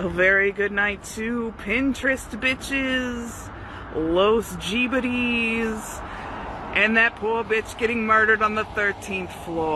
A very good night to Pinterest bitches, Los Jeebities, and that poor bitch getting murdered on the 13th floor.